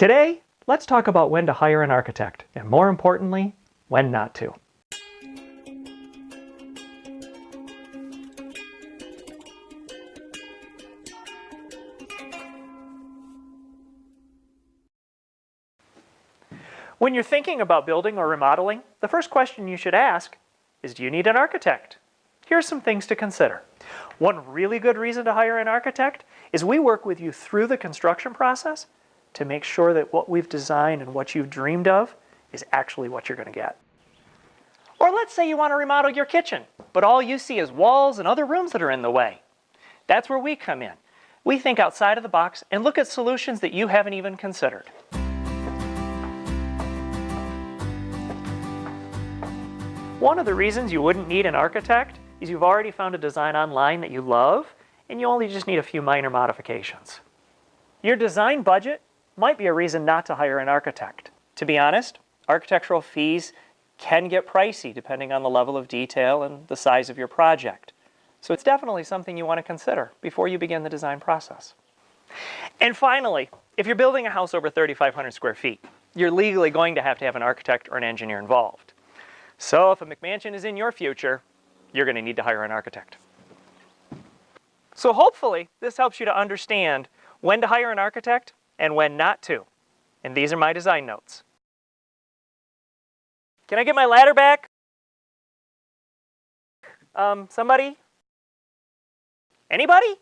Today, let's talk about when to hire an architect, and more importantly, when not to. When you're thinking about building or remodeling, the first question you should ask is do you need an architect? Here's some things to consider. One really good reason to hire an architect is we work with you through the construction process to make sure that what we've designed and what you've dreamed of is actually what you're going to get. Or let's say you want to remodel your kitchen, but all you see is walls and other rooms that are in the way. That's where we come in. We think outside of the box and look at solutions that you haven't even considered. One of the reasons you wouldn't need an architect is you've already found a design online that you love and you only just need a few minor modifications. Your design budget might be a reason not to hire an architect. To be honest, architectural fees can get pricey depending on the level of detail and the size of your project. So it's definitely something you want to consider before you begin the design process. And finally, if you're building a house over 3,500 square feet, you're legally going to have to have an architect or an engineer involved. So if a McMansion is in your future, you're going to need to hire an architect. So hopefully this helps you to understand when to hire an architect and when not to. And these are my design notes. Can I get my ladder back? Um, somebody? Anybody?